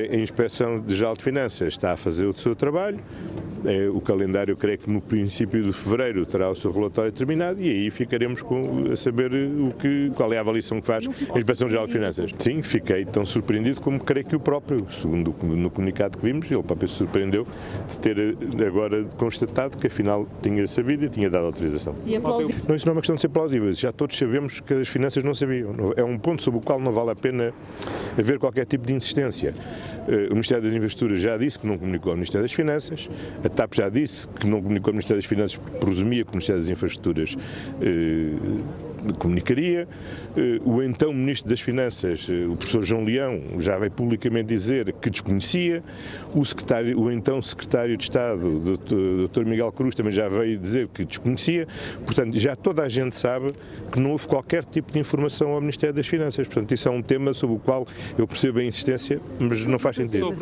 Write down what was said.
A Inspeção Geral de Finanças está a fazer o seu trabalho, é, o calendário, creio que no princípio de fevereiro terá o seu relatório terminado e aí ficaremos com, a saber o que, qual é a avaliação que faz a Inspeção Geral de Finanças. Sim, fiquei tão surpreendido como creio que o próprio, segundo no comunicado que vimos, ele próprio se surpreendeu de ter eh, agora constatado que afinal tinha sabido e tinha dado autorização. É? Não, isso não é uma questão de ser plausível, já todos sabemos que as finanças não sabiam. É um ponto sobre o qual não vale a pena haver qualquer tipo de insistência. Eh, o Ministério das Infraestruturas já disse que não comunicou ao Ministério das Finanças, a TAP já disse que não comunicou ao Ministério das Finanças, presumia que o Ministério das Infraestruturas eh, comunicaria. Eh, o então Ministro das Finanças, o professor João Leão, já veio publicamente dizer que desconhecia. O, secretário, o então Secretário de Estado, Dr. Miguel Cruz, também já veio dizer que desconhecia. Portanto, já toda a gente sabe que não houve qualquer tipo de informação ao Ministério das Finanças. Portanto, isso é um tema sobre o qual eu percebo a insistência, mas não faz sentido.